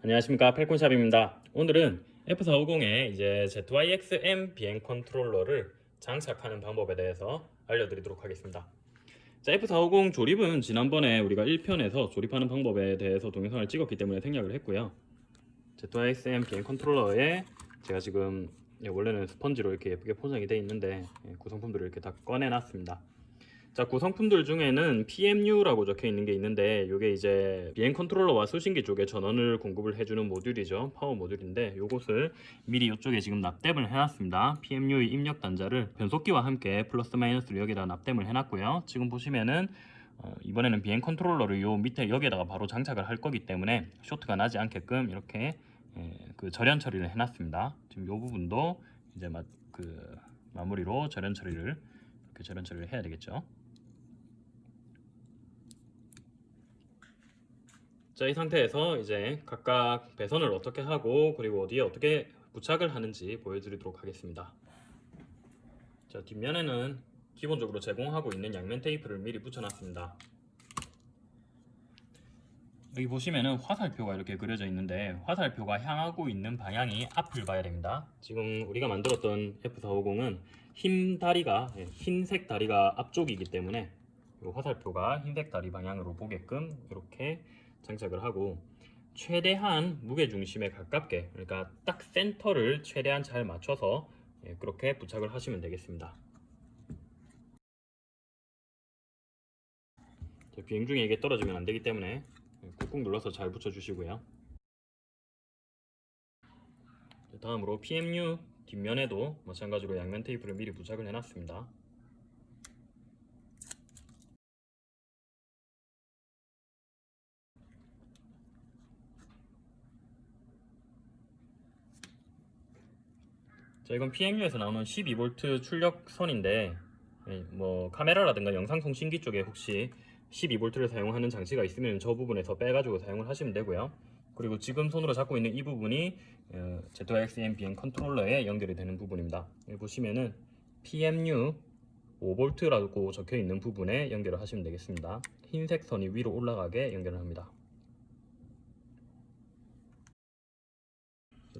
안녕하십니까. 펠콘샵입니다. 오늘은 F450에 이제 ZYXM 비행 컨트롤러를 장착하는 방법에 대해서 알려드리도록 하겠습니다. 자, F450 조립은 지난번에 우리가 1편에서 조립하는 방법에 대해서 동영상을 찍었기 때문에 생략을 했고요. ZYXM 비행 컨트롤러에 제가 지금 예, 원래는 스펀지로 이렇게 예쁘게 포장이 되어 있는데 예, 구성품들을 이렇게 다 꺼내 놨습니다 자 구성품들 중에는 PMU라고 적혀 있는 게 있는데 이게 이제 비행 컨트롤러와 수신기 쪽에 전원을 공급을 해주는 모듈이죠. 파워 모듈인데 요것을 미리 이쪽에 지금 납땜을 해놨습니다. PMU의 입력 단자를 변속기와 함께 플러스 마이너스로 여기다 납땜을 해놨고요. 지금 보시면은 어, 이번에는 비행 컨트롤러를 요 밑에 여기에다가 바로 장착을 할 거기 때문에 쇼트가 나지 않게끔 이렇게 예, 그 절연 처리를 해놨습니다. 지금 요 부분도 이제 마, 그 마무리로 절연 처리를 이렇게 절연 처리를 해야 되겠죠 자, 이 상태에서 이제 각각 배선을 어떻게 하고 그리고 어디에 어떻게 부착을 하는지 보여드리도록 하겠습니다. 자, 뒷면에는 기본적으로 제공하고 있는 양면 테이프를 미리 붙여놨습니다. 여기 보시면은 화살표가 이렇게 그려져 있는데 화살표가 향하고 있는 방향이 앞을 봐야 됩니다. 지금 우리가 만들었던 F450은 흰 다리가 예, 흰색 다리가 앞쪽이기 때문에 이 화살표가 흰색 다리 방향으로 보게끔 이렇게 장착을 하고 최대한 무게중심에 가깝게 그러니까 딱 센터를 최대한 잘 맞춰서 예, 그렇게 부착을 하시면 되겠습니다. 비행 중에 이게 떨어지면 안 되기 때문에 꾹꾹 눌러서 잘 붙여 주시고요. 다음으로 PMU 뒷면에도 마찬가지로 양면 테이프를 미리 부착을 해놨습니다 자 이건 PMU에서 나오는 12V 출력선인데 예, 뭐 카메라라든가 영상통신기 쪽에 혹시 12V를 사용하는 장치가 있으면 저 부분에서 빼가지고 사용을 하시면 되고요. 그리고 지금 손으로 잡고 있는 이 부분이 어, ZXM BM 컨트롤러에 연결이 되는 부분입니다. 여기 보시면은 PMU 5V라고 적혀 있는 부분에 연결을 하시면 되겠습니다. 흰색 선이 위로 올라가게 연결을 합니다.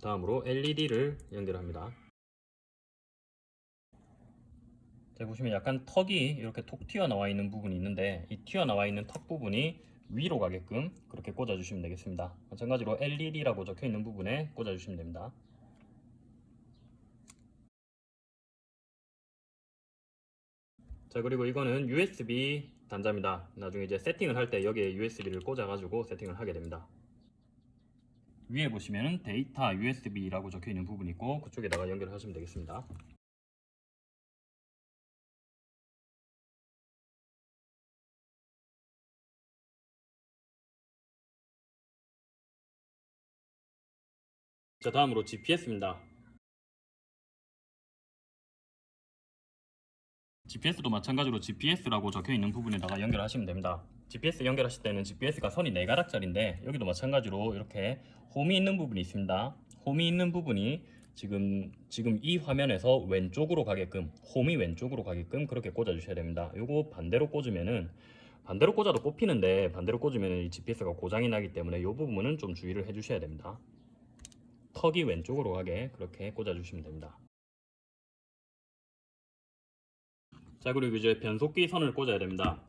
다음으로 LED를 연결합니다 자 보시면 약간 턱이 이렇게 톡 튀어나와 있는 부분이 있는데 이 튀어나와 있는 턱 부분이 위로 가게끔 그렇게 꽂아 주시면 되겠습니다. 마찬가지로 LED라고 적혀 있는 부분에 꽂아 주시면 됩니다. 자 그리고 이거는 USB 단자입니다. 나중에 이제 세팅을 할 때 여기에 USB를 꽂아 가지고 세팅을 하게 됩니다. 위에 보시면 데이터 USB라고 적혀 있는 부분이 있고 그쪽에다가 연결하시면 되겠습니다 자 다음으로 GPS입니다. GPS도 마찬가지로 GPS라고 적혀있는 부분에다가 연결하시면 됩니다. GPS 연결하실 때는 GPS가 선이 4가닥짜리인데 여기도 마찬가지로 이렇게 홈이 있는 부분이 있습니다. 홈이 있는 부분이 지금 지금 이 화면에서 왼쪽으로 가게끔 홈이 왼쪽으로 가게끔 그렇게 꽂아 주셔야 됩니다. 요거 반대로 꽂으면은 반대로 꽂아도 꼽히는데 반대로 꽂으면 이 GPS가 고장이 나기 때문에 이 부분은 좀 주의를 해 주셔야 됩니다 턱이 왼쪽으로 가게 그렇게 꽂아주시면 됩니다. 자 그리고 이제 변속기 선을 꽂아야 됩니다.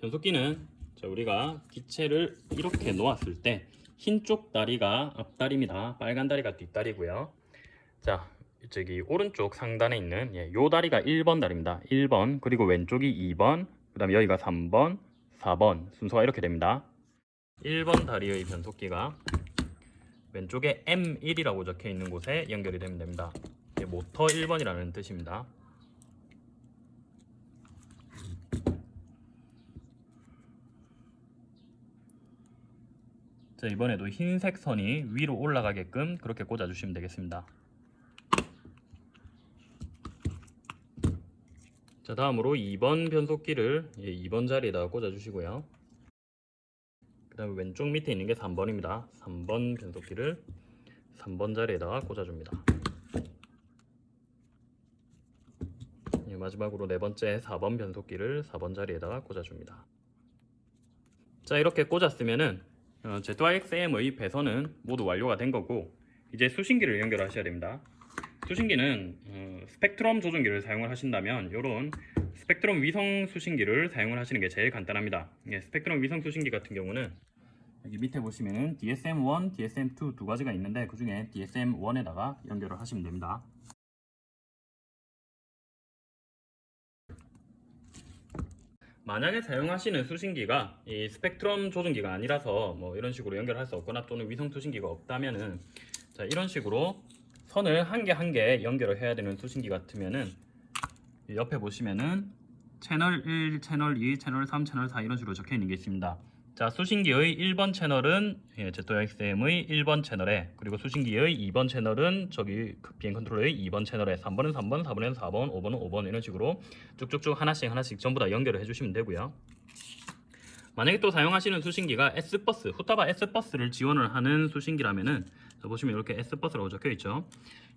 변속기는 자 우리가 기체를 이렇게 놓았을 때 흰쪽 다리가 앞다리입니다. 빨간 다리가 뒷다리고요. 자 저기 오른쪽 상단에 있는 예, 요 다리가 1번 다리입니다. 1번 그리고 왼쪽이 2번 그 다음에 여기가 3번 4번 순서가 이렇게 됩니다. 1번 다리의 변속기가 왼쪽에 M1이라고 적혀 있는 곳에 연결이 되면 됩니다. 모터 1번이라는 뜻입니다. 자, 이번에도 흰색 선이 위로 올라가게끔 그렇게 꽂아주시면 되겠습니다. 자 다음으로 2번 변속기를 2번 자리에다 꽂아주시고요. 그 다음에 왼쪽 밑에 있는 게 3번입니다. 3번 변속기를 3번 자리에다가 꽂아줍니다. 예, 마지막으로 네 번째 4번 변속기를 4번 자리에다가 꽂아줍니다. 자 이렇게 꽂았으면은 어, ZYXM의 배선은 모두 완료가 된 거고 이제 수신기를 연결하셔야 됩니다. 수신기는 어, 스펙트럼 조종기를 사용을 하신다면 이런 스펙트럼 위성 수신기를 사용을 하시는 게 제일 간단합니다. 예, 스펙트럼 위성 수신기 같은 경우는 여기 밑에 보시면은 DSM1, DSM2 두 가지가 있는데 그 중에 DSM1에다가 연결을 하시면 됩니다. 만약에 사용하시는 수신기가 이 스펙트럼 조종기가 아니라서 뭐 이런 식으로 연결할 수 없거나 또는 위성 수신기가 없다면은 자 이런 식으로 선을 한 개 한 개 연결을 해야 되는 수신기 같으면은 이 옆에 보시면은 채널 1, 채널 2, 채널 3, 채널 4 이런 식으로 적혀 있는 게 있습니다. 자 수신기의 1번 채널은 예, ZXM의 1번 채널에 그리고 수신기의 2번 채널은 저기 그 비행 컨트롤러의 2번 채널에 3번은 3번, 4번은 4번, 5번은 5번 이런 식으로 쭉쭉쭉 하나씩 하나씩 전부 다 연결을 해주시면 되고요. 만약에 또 사용하시는 수신기가 S버스, 후타바 S버스를 지원을 하는 수신기라면은 자, 보시면 이렇게 S버스라고 적혀 있죠.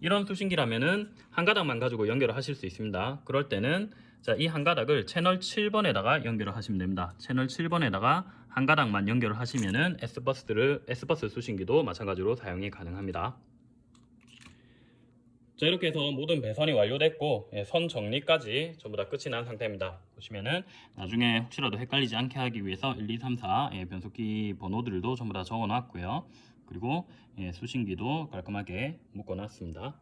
이런 수신기라면은 한 가닥만 가지고 연결을 하실 수 있습니다. 그럴 때는 자, 이 한 가닥을 채널 7번에다가 연결을 하시면 됩니다. 채널 7번에다가 한 가닥만 연결을 하시면은 S버스를 S버스 수신기도 마찬가지로 사용이 가능합니다. 자 이렇게 해서 모든 배선이 완료됐고 예, 선 정리까지 전부 다 끝이 난 상태입니다 보시면은 나중에 혹시라도 헷갈리지 않게 하기 위해서 1, 2, 3, 4 예, 변속기 번호들도 전부 다 적어 놨고요 그리고 예, 수신기도 깔끔하게 묶어 놨습니다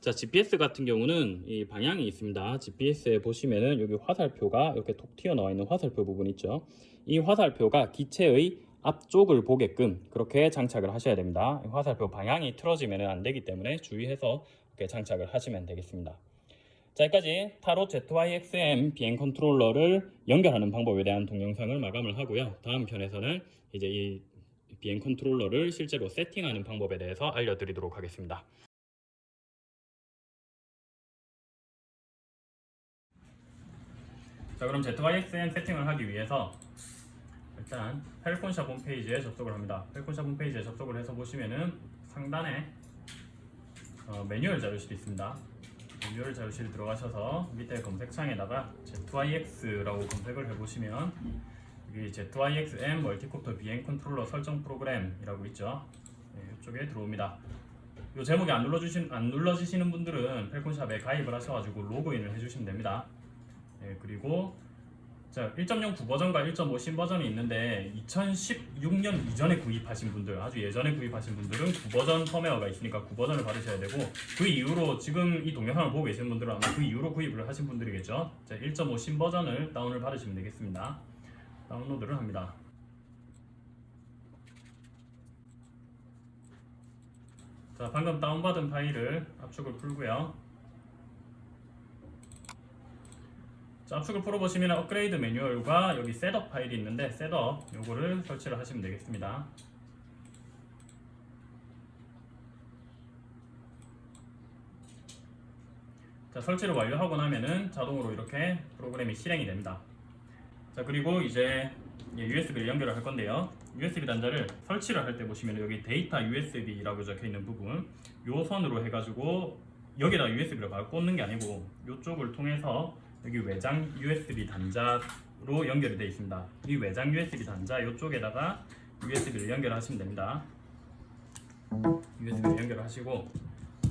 자 GPS 같은 경우는 이 방향이 있습니다 GPS에 보시면은 여기 화살표가 이렇게 톡 튀어나와 있는 화살표 부분 있죠 이 화살표가 기체의 앞쪽을 보게끔 그렇게 장착을 하셔야 됩니다 화살표 방향이 틀어지면 안 되기 때문에 주의해서 이렇게 장착을 하시면 되겠습니다. 자, 여기까지 Tarot ZYXM 비행 컨트롤러를 연결하는 방법에 대한 동영상을 마감을 하고요. 다음 편에서는 이제 이 비행 컨트롤러를 실제로 세팅하는 방법에 대해서 알려드리도록 하겠습니다. 자, 그럼 ZYXM 세팅을 하기 위해서 일단 펠콘샵 홈페이지에 접속을 합니다. 펠콘샵 홈페이지에 접속을 해서 보시면은 상단에 어, 매뉴얼 자료실이 있습니다. 매뉴얼 자료실 들어가셔서 밑에 검색창에다가 ZYX라고 검색을 해보시면 여기 ZYXM multicopter 비행 컨트롤러 설정 프로그램이라고 있죠. 네, 이쪽에 들어옵니다. 이 제목이 안 눌러주신 안 눌러지시는 분들은 펠콘샵에 가입을 하셔가지고 로그인을 해주시면 됩니다. 네, 그리고 자, 1.09 버전과 1.5 신버전이 있는데 2016년 이전에 구입하신 분들 아주 예전에 구입하신 분들은 9버전 펌웨어가 있으니까 9버전을 받으셔야 되고 그 이후로 지금 이 동영상을 보고 계시는 분들은 아마 그 이후로 구입을 하신 분들이겠죠 자, 1.5 신버전을 다운을 받으시면 되겠습니다 다운로드를 합니다 자 방금 다운받은 파일을 압축을 풀고요 자, 압축을 풀어보시면 업그레이드 매뉴얼과 여기 setup 파일이 있는데 setup 요거를 설치를 하시면 되겠습니다. 자, 설치를 완료하고 나면은 자동으로 이렇게 프로그램이 실행이 됩니다. 자, 그리고 이제 USB를 연결을 할 건데요. USB 단자를 설치를 할 때 보시면 여기 데이터 USB라고 적혀 있는 부분 요 선으로 해가지고 여기다 USB를 바로 꽂는 게 아니고 이쪽을 통해서 여기 외장 USB 단자로 연결이 되어 있습니다. 이 외장 USB 단자 이쪽에다가 USB를 연결하시면 됩니다. USB를 연결하시고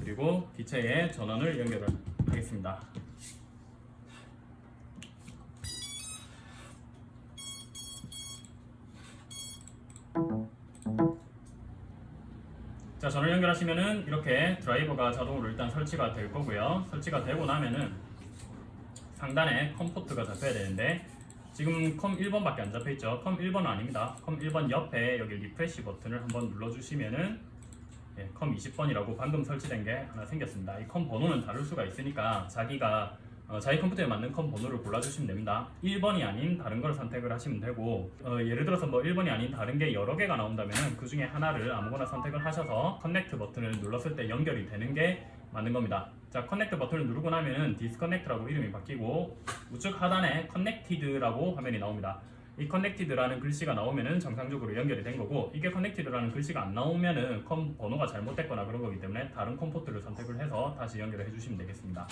그리고 기체에 전원을 연결을 하겠습니다. 자 전원 연결하시면은 이렇게 드라이버가 자동으로 일단 설치가 될 거고요. 설치가 되고 나면은 상단에 COM 포트가 잡혀야 되는데 지금 COM 1번밖에 안 잡혀있죠. COM 1번은 아닙니다. COM 1번 옆에 여기 refresh 버튼을 한번 눌러주시면은 예, COM 20번이라고 방금 설치된 게 하나 생겼습니다. 이 COM 번호는 다를 수가 있으니까 자기가 어, 자기 컴퓨터에 맞는 COM 번호를 골라주시면 됩니다. 1번이 아닌 다른 걸 선택을 하시면 되고 어, 예를 들어서 뭐 1번이 아닌 다른 게 여러 개가 나온다면 그 중에 하나를 아무거나 선택을 하셔서 connect 버튼을 눌렀을 때 연결이 되는 게 맞는 겁니다. 자 connect 버튼을 누르고 나면은 disconnect라고 이름이 바뀌고 우측 하단에 connected라고 화면이 나옵니다. 이 connected라는 글씨가 나오면은 정상적으로 연결이 된 거고 이게 connected라는 글씨가 안 나오면은 COM 번호가 잘못됐거나 그런 거기 때문에 다른 COM 포트를 선택을 해서 다시 연결을 해주시면 되겠습니다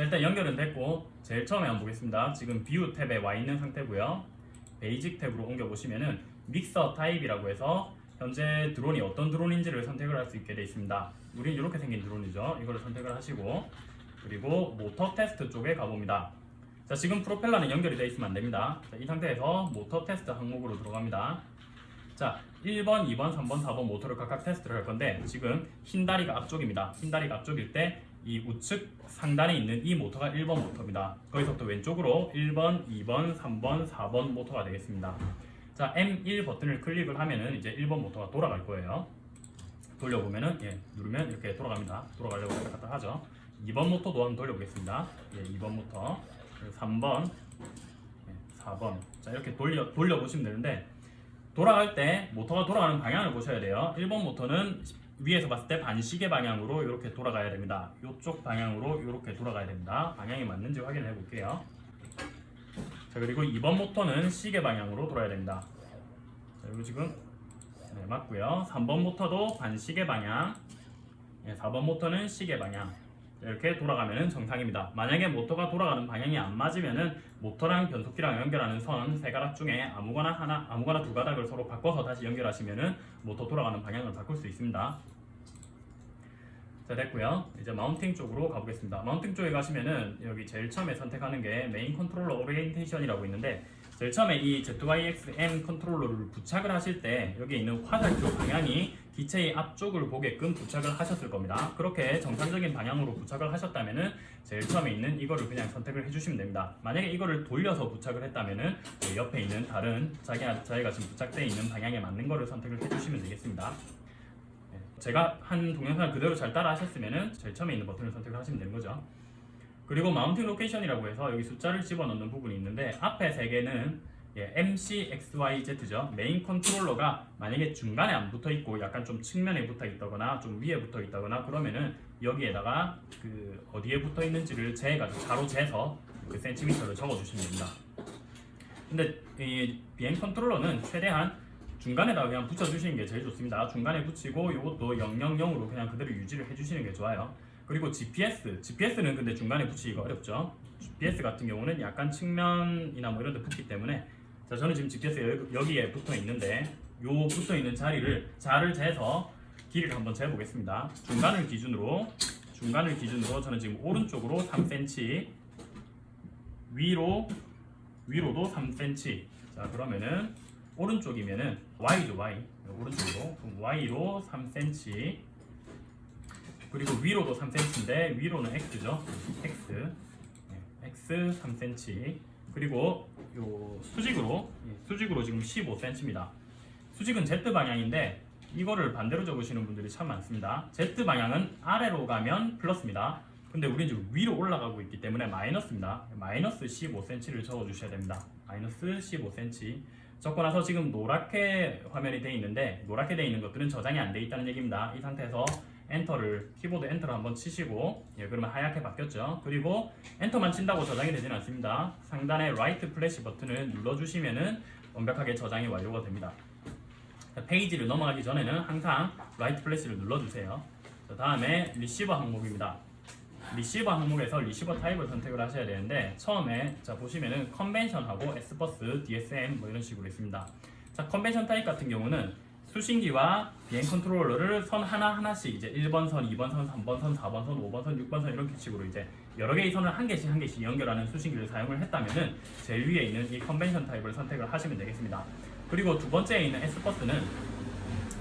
자 일단 연결은 됐고 제일 처음에 한번 보겠습니다 지금 view 탭에 와 있는 상태고요 basic 탭으로 옮겨 보시면은 mixer type이라고 해서 현재 드론이 어떤 드론인지를 선택을 할 수 있게 되어 있습니다. 우린 이렇게 생긴 드론이죠. 이거를 선택을 하시고 그리고 motor test 쪽에 가봅니다. 자 지금 프로펠러는 연결이 되어 있으면 안 됩니다. 자, 이 상태에서 motor test 항목으로 들어갑니다. 자 1번, 2번, 3번, 4번 모터를 각각 테스트를 할 건데 지금 흰 다리가 앞쪽입니다. 흰 다리가 앞쪽일 때 이 우측 상단에 있는 이 모터가 1번 모터입니다. 거기서부터 왼쪽으로 1번, 2번, 3번, 4번 모터가 되겠습니다. 자 M1 버튼을 클릭을 하면은 이제 1번 모터가 돌아갈 거예요. 돌려보면은 예, 누르면 이렇게 돌아갑니다. 돌아가려고 왔다 하죠. 2번 모터도 한번 돌려보겠습니다. 예, 2번 모터, 그리고 3번, 예, 4번. 자 이렇게 돌려 돌려보시면 되는데 돌아갈 때 모터가 돌아가는 방향을 보셔야 돼요. 1번 모터는 위에서 봤을 때 반시계 방향으로 이렇게 돌아가야 됩니다. 이쪽 방향으로 이렇게 돌아가야 됩니다. 방향이 맞는지 확인해 볼게요. 자 그리고 2번 모터는 시계 방향으로 돌아야 됩니다. 자 그리고 지금 네, 맞고요. 3번 모터도 반시계 방향, 네, 4번 모터는 시계 방향. 이렇게 돌아가면 정상입니다. 만약에 모터가 돌아가는 방향이 안 맞으면은 모터랑 변속기랑 연결하는 선 세 가닥 중에 아무거나 하나, 아무거나 두 가닥을 서로 바꿔서 다시 연결하시면은 모터 돌아가는 방향을 바꿀 수 있습니다. 자 됐고요. 이제 mounting 쪽으로 가보겠습니다. mounting 쪽에 가시면은 여기 제일 처음에 선택하는 게 main controller orientation이라고 있는데 제일 처음에 이 ZYXM 컨트롤러를 부착을 하실 때 여기 있는 화살표 방향이 기체의 앞쪽을 보게끔 부착을 하셨을 겁니다. 그렇게 정상적인 방향으로 부착을 하셨다면 은 제일 처음에 있는 이거를 그냥 선택을 해주시면 됩니다. 만약에 이거를 돌려서 부착을 했다면은 그 옆에 있는 다른 자기, 자기가 지금 부착되어 있는 방향에 맞는 거를 선택을 해주시면 되겠습니다. 네, 제가 한 동영상을 그대로 잘 따라 하셨으면은 제일 처음에 있는 버튼을 선택을 하시면 되는 거죠. 그리고 mounting location이라고 해서 여기 숫자를 집어넣는 부분이 있는데 앞에 세 개는 예, MC XYZ죠. 메인 컨트롤러가 만약에 중간에 안 붙어 있고 약간 좀 측면에 붙어 있다거나 좀 위에 붙어 있다거나 그러면은 여기에다가 그 어디에 붙어 있는지를 재가지고 자로 재서 그 센티미터를 적어 주시면 됩니다. 근데 이 비행 컨트롤러는 최대한 중간에다가 그냥 붙여 주시는 게 제일 좋습니다. 중간에 붙이고 이것도 000으로 그냥 그대로 유지를 해 주시는 게 좋아요. 그리고 GPS, GPS는 근데 중간에 붙이기가 어렵죠. GPS 같은 경우는 약간 측면이나 뭐 이런 데 붙기 때문에 자 저는 지금 GPS 여기에 붙어 있는데 요 붙어 있는 자리를 자를 재서 길이를 한번 재 보겠습니다. 중간을 기준으로 중간을 기준으로 저는 지금 오른쪽으로 3cm 위로 위로도 3cm 자 그러면은 오른쪽이면은 Y죠 Y. 오른쪽으로. Y로 3cm 그리고 위로도 3cm인데 위로는 X죠. X. 네, X 3cm 그리고 요 수직으로 예, 수직으로 지금 15cm입니다. 수직은 Z 방향인데 이거를 반대로 적으시는 분들이 참 많습니다. Z 방향은 아래로 가면 플러스입니다. 근데 우리는 지금 위로 올라가고 있기 때문에 마이너스입니다. 마이너스 15cm를 적어 주셔야 됩니다. 마이너스 15cm 적고 나서 지금 노랗게 화면이 되어 있는데 노랗게 되어 있는 것들은 저장이 안 되어 있다는 얘기입니다. 이 상태에서 enter를 키보드 enter를 한번 치시고 예 그러면 하얗게 바뀌었죠? 그리고 enter만 친다고 저장이 되지는 않습니다. 상단에 write flash 버튼을 눌러주시면은 완벽하게 저장이 완료가 됩니다. 자, 페이지를 넘어가기 전에는 항상 write flash를 눌러주세요. 자, 다음에 리시버 항목입니다. 리시버 항목에서 receiver type을 선택을 하셔야 되는데 처음에 자 보시면은 convention하고 S-BUS, DSM 뭐 이런 식으로 있습니다. 자 convention type 같은 경우는 수신기와 비행 컨트롤러를 선 하나 하나씩 이제 1번 선, 2번 선, 3번 선, 4번 선, 5번 선, 6번 선 이런 식으로 이제 여러 개의 선을 한 개씩 한 개씩 연결하는 수신기를 사용을 했다면은 제일 위에 있는 이 convention type을 선택을 하시면 되겠습니다. 그리고 두 번째에 있는 S-BUS는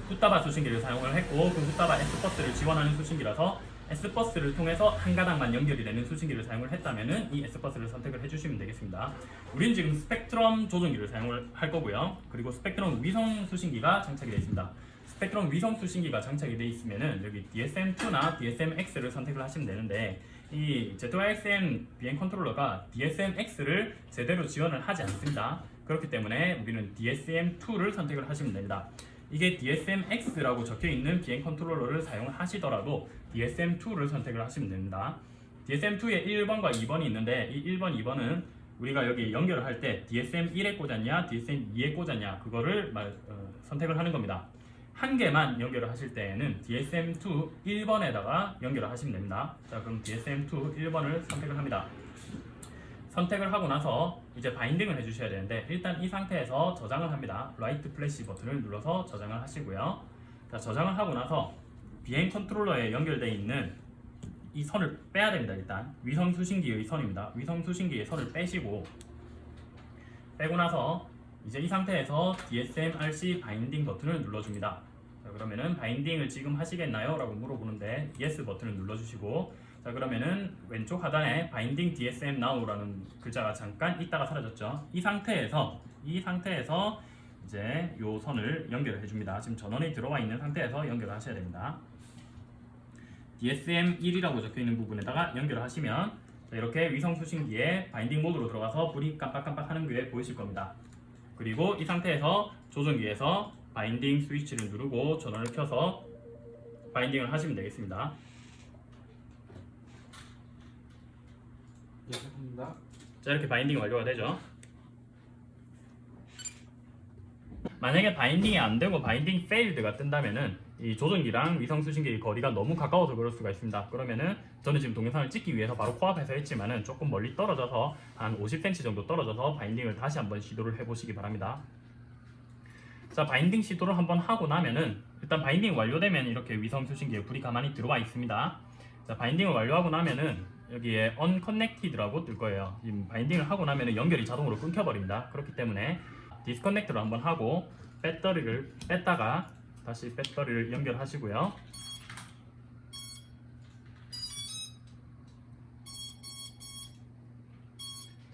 Futaba 수신기를 사용을 했고 그 Futaba S-BUS를 지원하는 수신기라서 S-BUS를 통해서 한 가닥만 연결이 되는 수신기를 사용을 했다면은 이 S-BUS를 선택을 해주시면 되겠습니다. 우리는 지금 스펙트럼 조종기를 사용을 할 거고요. 그리고 스펙트럼 위성 수신기가 장착이 되어 있습니다. 스펙트럼 위성 수신기가 장착이 되어 있으면은 여기 DSM2나 DSM-X를 선택을 하시면 되는데 이 ZYXM 비행 컨트롤러가 DSM-X를 제대로 지원을 하지 않습니다. 그렇기 때문에 우리는 DSM2를 선택을 하시면 됩니다. 이게 DSM-X라고 적혀있는 비행 컨트롤러를 사용을 하시더라도 DSM2를 선택을 하시면 됩니다. DSM2에 1번과 2번이 있는데 이 1번, 2번은 우리가 여기 연결을 할 때 DSM1에 꽂았냐, DSM2에 꽂았냐 그거를 말, 어, 선택을 하는 겁니다. 한 개만 연결을 하실 때에는 DSM2 1번에다가 연결을 하시면 됩니다. 자 그럼 DSM2 1번을 선택을 합니다. 선택을 하고 나서 이제 binding을 해주셔야 되는데 일단 이 상태에서 저장을 합니다. write flash 버튼을 눌러서 저장을 하시고요. 자, 저장을 하고 나서 비행 컨트롤러에 연결되어 있는 이 선을 빼야 됩니다. 일단 위성 수신기의 선입니다. 위성 수신기의 선을 빼시고 빼고 나서 이제 이 상태에서 DSM-RC binding 버튼을 눌러줍니다. 자, 그러면은 binding을 지금 하시겠나요? 라고 물어보는데 yes 버튼을 눌러주시고 자 그러면은 왼쪽 하단에 binding DSM now라는 글자가 잠깐 있다가 사라졌죠. 이 상태에서 이 상태에서 이제 요 선을 연결을 해줍니다. 지금 전원이 들어와 있는 상태에서 연결을 하셔야 됩니다. DSM1이라고 적혀 있는 부분에다가 연결을 하시면 자, 이렇게 위성 수신기에 바인딩 모드로 들어가서 불이 깜빡깜빡 하는 게 보이실 겁니다. 그리고 이 상태에서 조종기에서 바인딩 스위치를 누르고 전원을 켜서 바인딩을 하시면 되겠습니다. 예, 합니다. 자 이렇게 binding이 완료가 되죠. 만약에 binding이 안 되고 binding failed가 뜬다면은 이 조종기랑 위성 수신기의 거리가 너무 가까워서 그럴 수가 있습니다. 그러면은 저는 지금 동영상을 찍기 위해서 바로 코앞에서 했지만은 조금 멀리 떨어져서 한 50cm 정도 떨어져서 binding을 다시 한번 시도를 해보시기 바랍니다. 자 binding 시도를 한번 하고 나면은 일단 binding 완료되면 이렇게 위성 수신기에 불이 가만히 들어와 있습니다. 자 binding을 완료하고 나면은 여기에 unconnected라고 뜰 거예요. 지금 binding을 하고 나면은 연결이 자동으로 끊겨버립니다. 그렇기 때문에 disconnect를 한번 하고 배터리를 뺐다가 다시 배터리를 연결하시고요.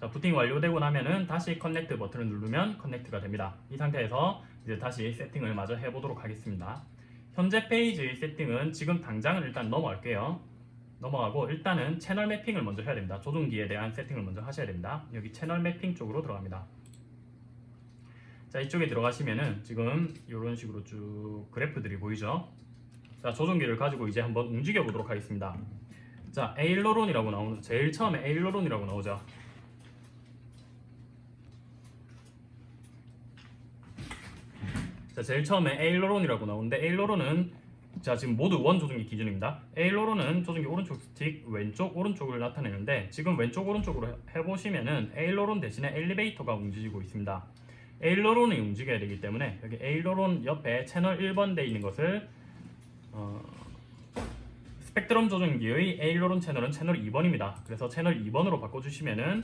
자, 부팅 완료되고 나면은 다시 connect 버튼을 누르면 connect가 됩니다. 이 상태에서 이제 다시 세팅을 마저 해보도록 하겠습니다. 현재 페이지의 세팅은 지금 당장은 일단 넘어갈게요. 넘어가고 일단은 채널 매핑을 먼저 해야 됩니다. 조종기에 대한 세팅을 먼저 하셔야 됩니다. 여기 채널 매핑 쪽으로 들어갑니다. 자 이쪽에 들어가시면은 지금 이런 식으로 쭉 그래프들이 보이죠? 자 조종기를 가지고 이제 한번 움직여 보도록 하겠습니다. 자 에일로론이라고 나오는 제일 처음에 에일로론이라고 나오죠. 자 제일 처음에 aileron이라고 나오는데 aileron은 자 지금 모드 one 조종기 기준입니다. aileron은 조종기 오른쪽 스틱 왼쪽 오른쪽을 나타내는데 지금 왼쪽 오른쪽으로 해- 해보시면은 aileron 대신에 엘리베이터가 움직이고 있습니다. aileron이 움직여야 되기 때문에 여기 aileron 옆에 채널 1번 돼 있는 것을 어, 스펙트럼 조종기의 aileron 채널은 채널 2번입니다. 그래서 채널 2번으로 바꿔주시면은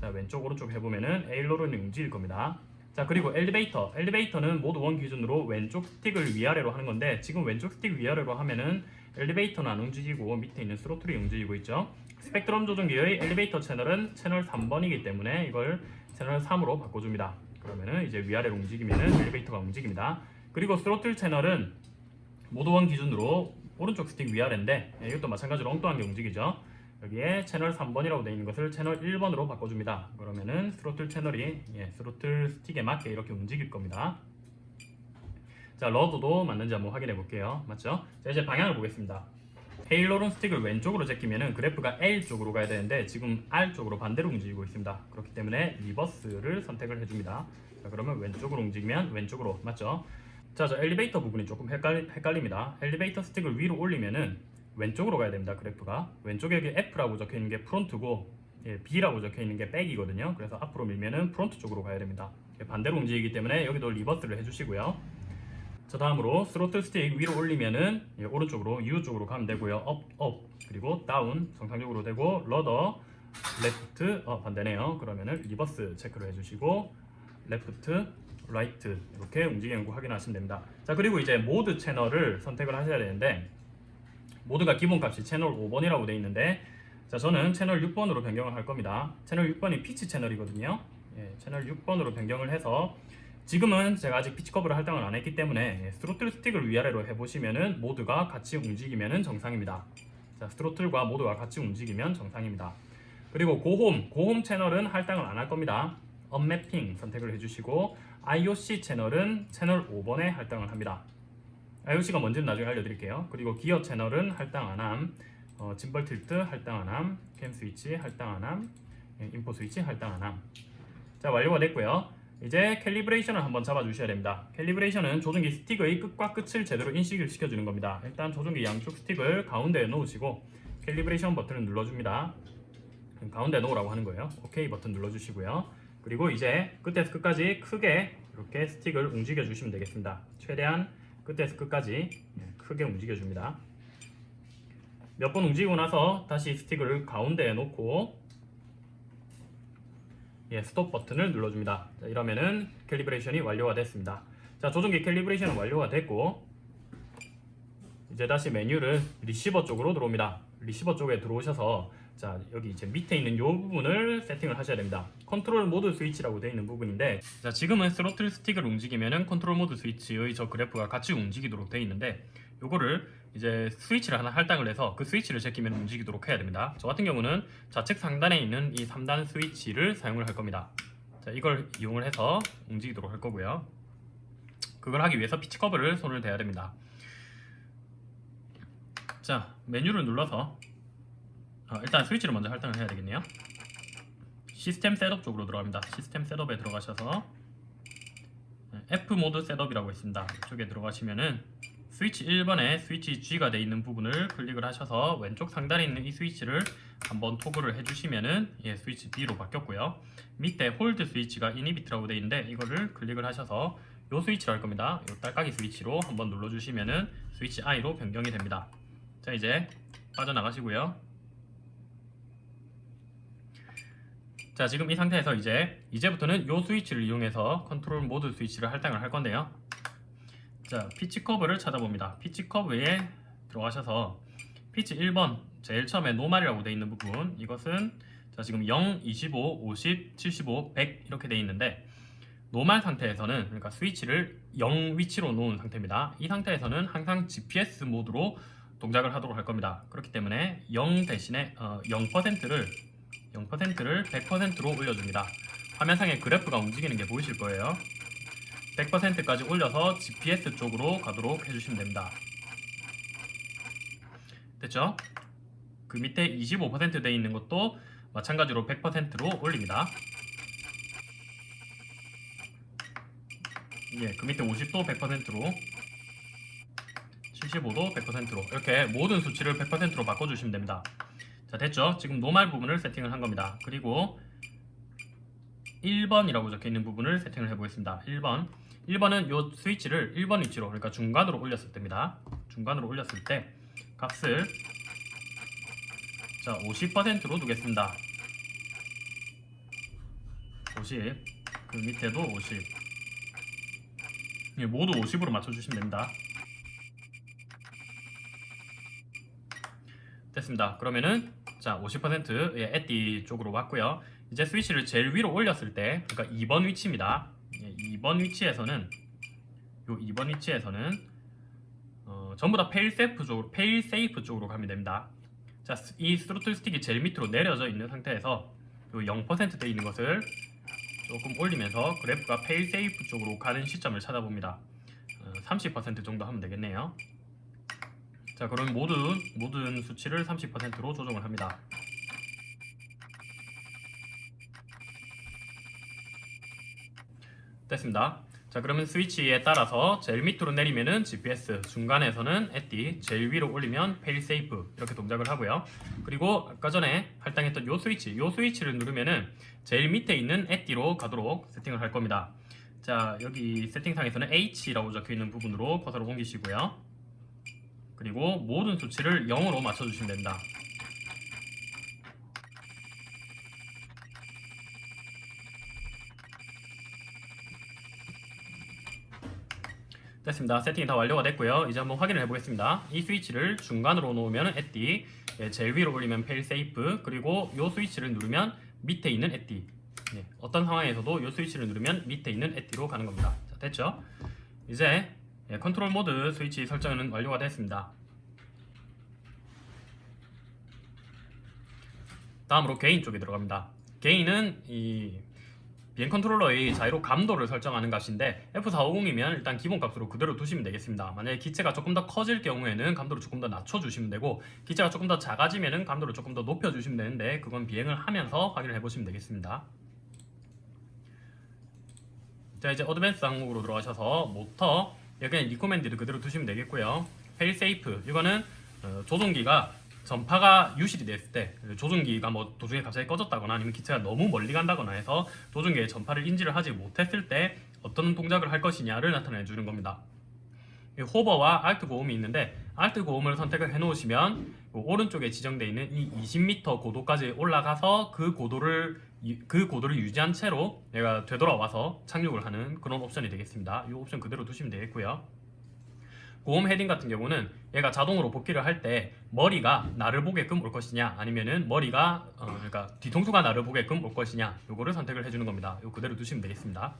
자 왼쪽 오른쪽 해보면은 aileron이 움직일 겁니다. 자 그리고 엘리베이터 엘리베이터는 모드 one 기준으로 왼쪽 스틱을 위아래로 하는 건데 지금 왼쪽 스틱 위아래로 하면은 엘리베이터는 안 움직이고 밑에 있는 throttle이 움직이고 있죠 스펙트럼 조종기의 엘리베이터 채널은 채널 3번이기 때문에 이걸 채널 3으로 바꿔줍니다 그러면은 이제 위아래로 움직이면은 엘리베이터가 움직입니다 그리고 스로틀 채널은 모드 one 기준으로 오른쪽 스틱 위아래인데 예, 이것도 마찬가지로 엉뚱한 게 움직이죠 여기에 채널 3번이라고 되어 있는 것을 채널 1번으로 바꿔줍니다. 그러면은 스로틀 채널이 예, 스로틀 스틱에 맞게 이렇게 움직일 겁니다. 자, 러드도 맞는지 한번 확인해 볼게요. 맞죠? 자, 이제 방향을 보겠습니다. aileron 스틱을 왼쪽으로 제끼면은 그래프가 L 쪽으로 가야 되는데 지금 R 쪽으로 반대로 움직이고 있습니다. 그렇기 때문에 reverse를 선택을 해줍니다. 자, 그러면 왼쪽으로 움직이면 왼쪽으로 맞죠? 자, 저 엘리베이터 부분이 조금 헷갈리, 헷갈립니다. 엘리베이터 스틱을 위로 올리면은 왼쪽으로 가야 됩니다. 그래프가 왼쪽에 여기 F라고 적혀 있는 게 front고 예, B라고 적혀 있는 게 back이거든요. 그래서 앞으로 밀면은 front 쪽으로 가야 됩니다. 예, 반대로 움직이기 때문에 여기도 reverse를 해주시고요. 자 다음으로 스로틀 스틱 위로 올리면은 예, 오른쪽으로 U 쪽으로 가면 되고요. up, up 그리고 down 정상적으로 되고 rudder left 어 반대네요. 그러면은 reverse 체크를 해주시고 left right 이렇게 움직이는 거 확인하시면 됩니다. 자 그리고 이제 모드 채널을 선택을 하셔야 되는데 모드가 기본값이 채널 5번이라고 되어 있는데 자 저는 채널 6번으로 변경을 할 겁니다 채널 6번이 피치 채널이거든요 예, 채널 6번으로 변경을 해서 지금은 제가 아직 피치 커브를 할당을 안 했기 때문에 예, 스로틀 스틱을 위아래로 해보시면은 모드가 같이 움직이면은 정상입니다 자 throttle과 모드가 같이 움직이면 정상입니다 그리고 go home go home 채널은 할당을 안 할 겁니다 unmapping 선택을 해주시고 IOC 채널은 채널 5번에 할당을 합니다 IOC가 뭔지는 나중에 알려드릴게요. 그리고 기어 채널은 할당 안함, 어, gimbal tilt 할당 안함, cam 스위치 할당 안함, 예, info 스위치 할당 안함. 자 완료가 됐고요. 이제 calibration을 한번 잡아주셔야 됩니다. calibration은 조종기 스틱의 끝과 끝을 제대로 인식을 시켜주는 겁니다. 일단 조종기 양쪽 스틱을 가운데에 놓으시고 calibration 버튼을 눌러줍니다. 가운데 놓으라고 하는 거예요. OK 버튼 눌러주시고요. 그리고 이제 끝에서 끝까지 크게 이렇게 스틱을 움직여 주시면 되겠습니다. 최대한 끝에서 끝까지 예, 크게 움직여 줍니다. 몇 번 움직이고 나서 다시 스틱을 가운데에 놓고 예, stop 버튼을 눌러줍니다. 자, 이러면은 calibration이 완료가 됐습니다. 자, 조종기 calibration은 완료가 됐고 이제 다시 메뉴를 리시버 쪽으로 들어옵니다. 리시버 쪽에 들어오셔서 자 여기 이제 밑에 있는 이 부분을 세팅을 하셔야 됩니다. control mode switch라고 되어 있는 부분인데 자 지금은 스로틀 스틱을 움직이면은 control mode switch의 저 그래프가 같이 움직이도록 되어 있는데 요거를 이제 스위치를 하나 할당을 해서 그 스위치를 제끼면 움직이도록 해야 됩니다. 저 같은 경우는 좌측 상단에 있는 이 3단 스위치를 사용을 할 겁니다. 자 이걸 이용을 해서 움직이도록 할 거고요. 그걸 하기 위해서 피치 커브를 손을 대야 됩니다. 자 메뉴를 눌러서 어, 일단 스위치를 먼저 할당을 해야 되겠네요 시스템 setup 쪽으로 들어갑니다 시스템 setup에 들어가셔서 네, F 모드 setup이라고 있습니다 이쪽에 들어가시면은 스위치 1번에 스위치 G가 되어 있는 부분을 클릭을 하셔서 왼쪽 상단에 있는 이 스위치를 한번 토글을 해주시면은 예, 스위치 B로 바뀌었고요. 밑에 hold 스위치가 inhibit이라고 되어 있는데 이거를 클릭을 하셔서 요 스위치로 할 겁니다. 요 딸깍이 스위치로 한번 눌러주시면은 스위치 I로 변경이 됩니다. 자 이제 빠져나가시고요. 자 지금 이 상태에서 이제 이제부터는 요 스위치를 이용해서 컨트롤 모드 스위치를 할당을 할 건데요 자 피치 커브를 찾아봅니다 피치 커브에 들어가셔서 피치 1번 제일 처음에 normal이라고 되어 있는 부분 이것은 자 지금 0, 25, 50, 75, 100 이렇게 되어 있는데 normal 상태에서는 그러니까 스위치를 0 위치로 놓은 상태입니다 이 상태에서는 항상 GPS 모드로 동작을 하도록 할 겁니다 그렇기 때문에 0 대신에 어, 0%를 0%를 100%로 올려줍니다. 화면상에 그래프가 움직이는 게 보이실 거예요. 100%까지 올려서 GPS 쪽으로 가도록 해주시면 됩니다. 됐죠? 그 밑에 25% 되어 있는 것도 마찬가지로 100%로 올립니다. 예, 그 밑에 50도 100%로 75도 100%로 이렇게 모든 수치를 100%로 바꿔주시면 됩니다. 자 됐죠? 지금 노말 부분을 세팅을 한 겁니다. 그리고 1번이라고 적혀있는 부분을 세팅을 해보겠습니다. 1번 1번은 이 스위치를 1번 위치로 그러니까 중간으로 올렸을 때입니다. 중간으로 올렸을 때 값을 자 50%로 두겠습니다. 50그 밑에도 50 예, 모두 50으로 맞춰주시면 됩니다. 됐습니다. 그러면은 자 50%의 ATTI 쪽으로 왔고요. 이제 스위치를 제일 위로 올렸을 때 그러니까 2번 위치입니다. 예, 2번 위치에서는 요 2번 위치에서는 어, 전부 다 fail safe 쪽으로 fail safe 쪽으로 가면 됩니다. 자, 이 스로틀 스틱이 제일 밑으로 내려져 있는 상태에서 요 0%돼 있는 것을 조금 올리면서 그래프가 fail safe 쪽으로 가는 시점을 찾아봅니다. 어, 30% 정도 하면 되겠네요. 자 그럼 모든 모든 수치를 30%로 조정을 합니다. 됐습니다. 자 그러면 스위치에 따라서 제일 밑으로 내리면은 GPS, 중간에서는 ATTI, 제일 위로 올리면 fail safe 이렇게 동작을 하고요. 그리고 아까 전에 할당했던 요 스위치, 요 스위치를 누르면은 제일 밑에 있는 ATTI로 가도록 세팅을 할 겁니다. 자 여기 세팅상에서는 H라고 적혀있는 부분으로 커서를 옮기시고요. 그리고 모든 수치를 0으로 맞춰주시면 됩니다. 됐습니다. 세팅이 다 완료가 됐고요. 이제 한번 확인을 해보겠습니다. 이 스위치를 중간으로 놓으면 ATTI, 예, 제일 위로 올리면 fail safe, 그리고 이 스위치를 누르면 밑에 있는 ATTI. 네, 어떤 상황에서도 이 스위치를 누르면 밑에 있는 ATTI로 가는 겁니다. 자, 됐죠? 이제 예, 컨트롤 모드 스위치 설정은 완료가 됐습니다. 다음으로 gain 쪽에 들어갑니다. gain은 이 비행 컨트롤러의 자이로 감도를 설정하는 값인데 F450이면 일단 기본 값으로 그대로 두시면 되겠습니다. 만약에 기체가 조금 더 커질 경우에는 감도를 조금 더 낮춰주시면 되고 기체가 조금 더 작아지면 감도를 조금 더 높여주시면 되는데 그건 비행을 하면서 확인을 해보시면 되겠습니다. 자 이제 advance 항목으로 들어가셔서 모터 여기는 recommend를 그대로 두시면 되겠고요. fail safe 이거는 어, 조종기가 전파가 유실이 됐을 때 조종기가 뭐 도중에 갑자기 꺼졌다거나 아니면 기체가 너무 멀리 간다거나 해서 조종기의 전파를 인지를 하지 못했을 때 어떤 동작을 할 것이냐를 나타내 주는 겁니다. 이 hover와 alt go home이 있는데 alt go home을 선택을 해 놓으시면 오른쪽에 지정되어 있는 이 20m 고도까지 올라가서 그 고도를 유- 그 고도를 유지한 채로 얘가 되돌아와서 착륙을 하는 그런 옵션이 되겠습니다. 이 옵션 그대로 두시면 되겠고요. go home heading 같은 경우는 얘가 자동으로 복귀를 할 때 머리가 나를 보게끔 올 것이냐 아니면은 머리가 어, 그러니까 뒤통수가 나를 보게끔 올 것이냐 요거를 선택을 해주는 겁니다. 요 그대로 두시면 되겠습니다.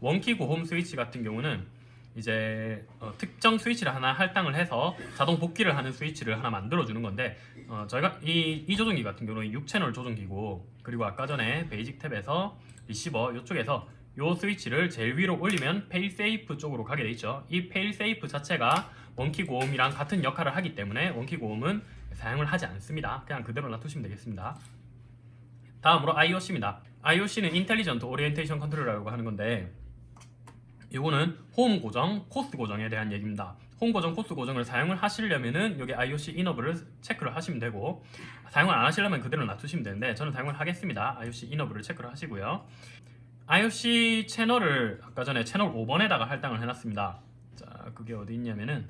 one key go home 스위치 같은 경우는 이제 어, 특정 스위치를 하나 할당을 해서 자동 복귀를 하는 스위치를 하나 만들어 주는 건데 어, 저희가 이, 이 조종기 같은 경우는 6채널 조종기고 그리고 아까 전에 basic 탭에서 리시버 이쪽에서 요 스위치를 제일 위로 올리면 fail safe 쪽으로 가게 돼 있죠. 이 fail safe 자체가 one key go home이랑 같은 역할을 하기 때문에 one key go home은 사용을 하지 않습니다. 그냥 그대로 놔두시면 되겠습니다. 다음으로 IOC입니다. IOC는 intelligent orientation controller라고 하는 건데 이거는 홈 고정, 코스 고정에 대한 얘기입니다. 홈 고정, 코스 고정을 사용을 하시려면은 여기 IOC enable을 체크를 하시면 되고 사용을 안 하시려면 그대로 놔두시면 되는데 저는 사용을 하겠습니다. IOC enable을 체크를 하시고요. IOC 채널을 아까 전에 채널 5번에다가 할당을 해놨습니다. 자, 그게 어디 있냐면은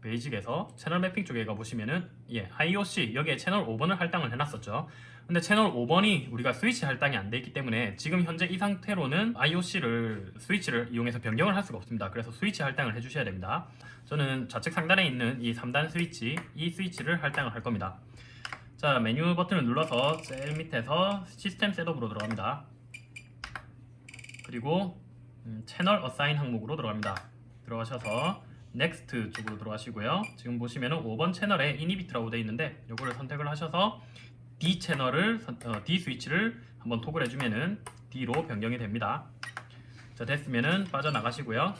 베이직에서 채널 매핑 쪽에 가보시면은 예, IOC 여기에 채널 5번을 할당을 해놨었죠. 근데 채널 5번이 우리가 스위치 할당이 안 돼 있기 때문에 지금 현재 이 상태로는 IOC를 스위치를 이용해서 변경을 할 수가 없습니다. 그래서 스위치 할당을 해주셔야 됩니다. 저는 좌측 상단에 있는 이 3단 스위치 이 스위치를 할당을 할 겁니다. 자 메뉴 버튼을 눌러서 제일 밑에서 시스템 셋업으로 들어갑니다. 그리고 음, channel assign 항목으로 들어갑니다. 들어가셔서 next 쪽으로 들어가시고요. 지금 보시면은 5번 채널에 inhibit이라고 되어 있는데 이거를 선택을 하셔서 D 채널을 선- 어, D 스위치를 한번 토글 해주면은 D로 변경이 됩니다. 자 됐으면은 빠져나가시고요.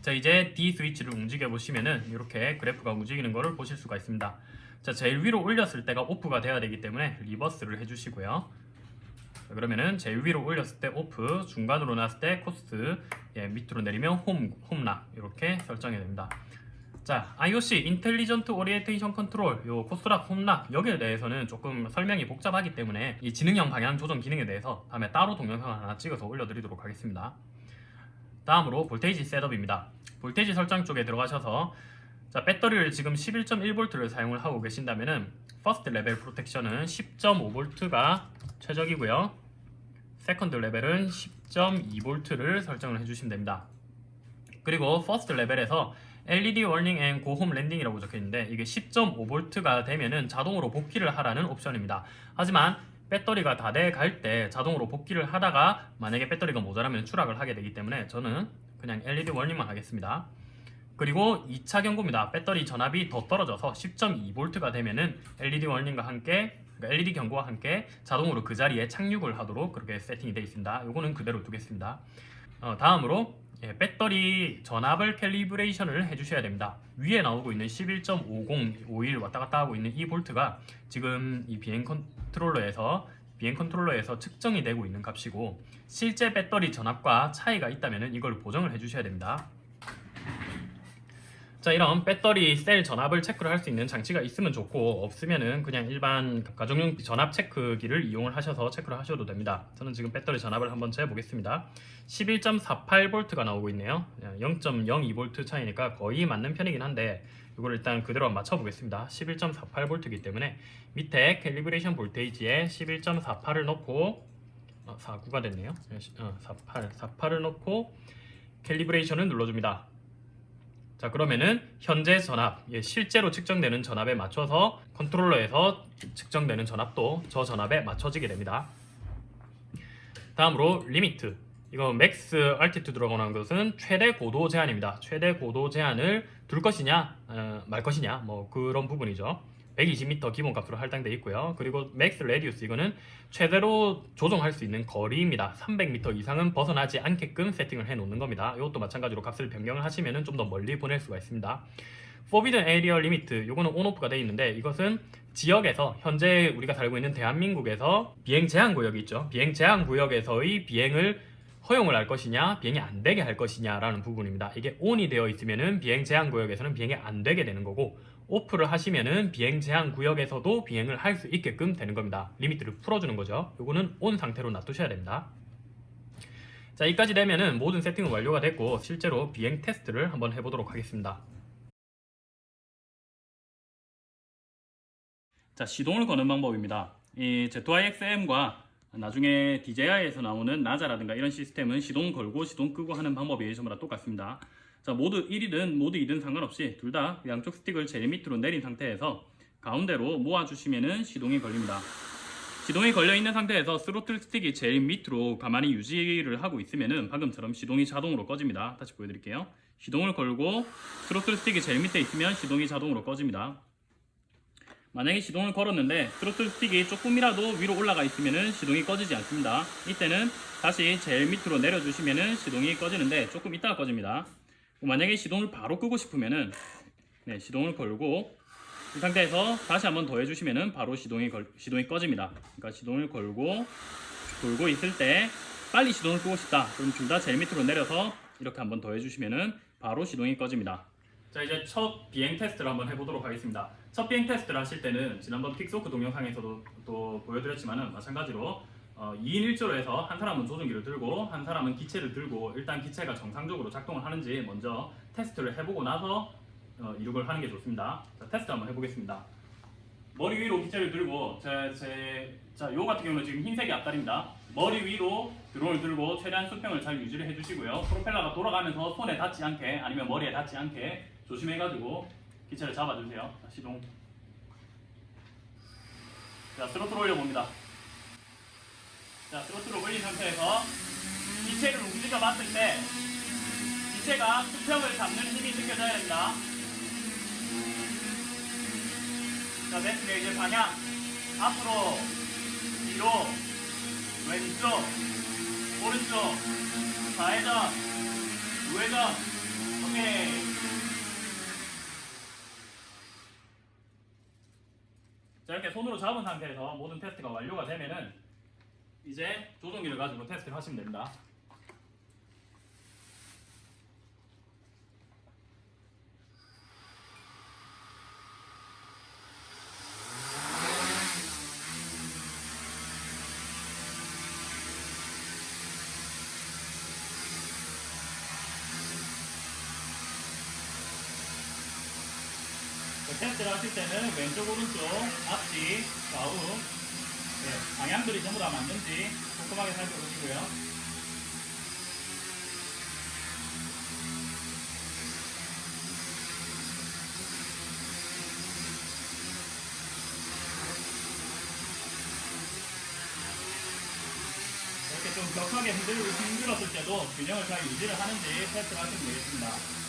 자 이제 D 스위치를 움직여 보시면은 이렇게 그래프가 움직이는 것을 보실 수가 있습니다. 자 제일 위로 올렸을 때가 off가 돼야 되기 때문에 reverse를 해주시고요. 자, 그러면은 제일 위로 올렸을 때 off, 중간으로 놨을 때 코스, 예, 밑으로 내리면 home, home lock 이렇게 설정이 됩니다. 자, IOC intelligent orientation control 요 course lock home lock 여기에 대해서는 조금 설명이 복잡하기 때문에 이 지능형 방향 조정 기능에 대해서 다음에 따로 동영상을 하나 찍어서 올려드리도록 하겠습니다. 다음으로 voltage setup입니다. voltage 설정 쪽에 들어가셔서 자, 배터리를 지금 11.1V를 사용을 하고 계신다면은 first level protection은 10.5V가 최적이고요. second level은 10.2V를 설정을 해주시면 됩니다. 그리고 퍼스트 레벨에서 LED 워닝 앤 고홈 랜딩이라고 적혀 있는데 이게 10.5V가 되면은 자동으로 복귀를 하라는 옵션입니다. 하지만 배터리가 다 돼갈 때 자동으로 복귀를 하다가 만약에 배터리가 모자라면 추락을 하게 되기 때문에 저는 그냥 LED 워닝만 하겠습니다. 그리고 2차 경고입니다. 배터리 전압이 더 떨어져서 10.2V가 되면은 LED 워닝과 함께 그러니까 LED 경고와 함께 자동으로 그 자리에 착륙을 하도록 그렇게 세팅이 되어 있습니다. 요거는 그대로 두겠습니다. 어, 다음으로 예, 배터리 전압을 calibration을 해주셔야 됩니다. 위에 나오고 있는 11.50, 51 왔다 갔다 하고 있는 이 볼트가 지금 이 비행 컨트롤러에서 비행 컨트롤러에서 측정이 되고 있는 값이고 실제 배터리 전압과 차이가 있다면 이걸 보정을 해주셔야 됩니다. 자 이런 배터리 셀 전압을 체크를 할 수 있는 장치가 있으면 좋고 없으면은 그냥 일반 가정용 전압 체크기를 이용을 하셔서 체크를 하셔도 됩니다. 저는 지금 배터리 전압을 한번 재보겠습니다. 11.48V가 나오고 있네요. 0.02V 차이니까 거의 맞는 편이긴 한데 이걸 일단 그대로 맞춰 보겠습니다. 11.48V이기 때문에 밑에 calibration voltage에 11.48을 넣고 어, 49가 됐네요. 어, 48, 48을 넣고 calibration을 눌러줍니다. 자 그러면은 현재 전압, 예, 실제로 측정되는 전압에 맞춰서 컨트롤러에서 측정되는 전압도 저 전압에 맞춰지게 됩니다. 다음으로 limit. 이거 max altitude라고 하는 것은 최대 고도 제한입니다. 최대 고도 제한을 둘 것이냐 어, 말 것이냐 뭐 그런 부분이죠. 120m 기본값으로 할당되어 있고요. 그리고 max radius 이거는 최대로 조정할 수 있는 거리입니다. 300m 이상은 벗어나지 않게끔 세팅을 해 놓는 겁니다. 이것도 마찬가지로 값을 변경을 하시면 좀 더 멀리 보낼 수가 있습니다. Forbidden Area Limit 이거는 on off가 되어 있는데 이것은 지역에서 현재 우리가 살고 있는 대한민국에서 비행 제한 구역이 있죠. 비행 제한 구역에서의 비행을 허용을 할 것이냐, 비행이 안 되게 할 것이냐라는 부분입니다. 이게 ON이 되어 있으면은 비행 제한 구역에서는 비행이 안 되게 되는 거고 off를 하시면은 비행 제한 구역에서도 비행을 할 수 있게끔 되는 겁니다. limit를 풀어주는 거죠. 요거는 ON 상태로 놔두셔야 됩니다. 자, 여기까지 되면은 모든 세팅은 완료가 됐고 실제로 비행 테스트를 한번 해보도록 하겠습니다. 자, 시동을 거는 방법입니다. 이 Z2i-XM과 나중에 DJI에서 나오는 나자라든가 이런 시스템은 시동 걸고 시동 끄고 하는 방법이 전부 다 똑같습니다. 자, 모두 1이든 모두 2든 상관없이 둘 다 양쪽 스틱을 제일 밑으로 내린 상태에서 가운데로 모아주시면은 시동이 걸립니다. 시동이 걸려 있는 상태에서 스로틀 스틱이 제일 밑으로 가만히 유지를 하고 있으면은 방금처럼 시동이 자동으로 꺼집니다. 다시 보여드릴게요. 시동을 걸고 스로틀 스틱이 제일 밑에 있으면 시동이 자동으로 꺼집니다. 만약에 시동을 걸었는데 트로틀 스틱이 조금이라도 위로 올라가 있으면 시동이 꺼지지 않습니다. 이때는 다시 제일 밑으로 내려주시면 시동이 꺼지는데 조금 있다가 꺼집니다. 만약에 시동을 바로 끄고 싶으면은 네, 시동을 걸고 이 상태에서 다시 한번 더 해주시면은 바로 시동이 걸, 시동이 꺼집니다. 그러니까 시동을 걸고 돌고 있을 때 빨리 시동을 끄고 싶다. 그럼 둘 다 제일 밑으로 내려서 이렇게 한번 더 해주시면은 바로 시동이 꺼집니다. 자 이제 첫 비행 테스트를 한번 해보도록 하겠습니다. 첫 비행 테스트를 하실 때는 지난번 Pixhawk 동영상에서도 또 보여드렸지만은 마찬가지로 어, 2인 1조로 해서 한 사람은 조종기를 들고 한 사람은 기체를 들고 일단 기체가 정상적으로 작동을 하는지 먼저 테스트를 해보고 나서 어, 이륙을 하는 게 좋습니다. 자 테스트 한번 해보겠습니다. 머리 위로 기체를 들고 제, 제, 자, 요 같은 경우는 지금 흰색이 앞다리입니다. 머리 위로 드론을 들고 최대한 수평을 잘 유지를 해주시고요. 프로펠러가 돌아가면서 손에 닿지 않게 아니면 머리에 닿지 않게 조심해가지고 기체를 잡아주세요. 자, 시동. 자, 스로틀 올려봅니다. 자, 스로틀을 올린 상태에서 기체를 움직여 봤을 때 기체가 수평을 잡는 힘이 느껴져야 됩니다. 자, 됐으면 이제 방향. 앞으로 뒤로 왼쪽 오른쪽 좌회전 우회전. 오케이. 자 이렇게 손으로 잡은 상태에서 모든 테스트가 완료가 되면은 이제 조종기를 가지고 테스트를 하시면 됩니다. 그 테스트를 하실 때는 왼쪽 오른쪽 앞뒤 좌우 네, 방향들이 전부 다 맞는지 꼼꼼하게 살펴보시고요. 이렇게 좀 격하게 흔들고 힘들었을 때도 균형을 잘 유지를 하는지 테스트를 하시면 되겠습니다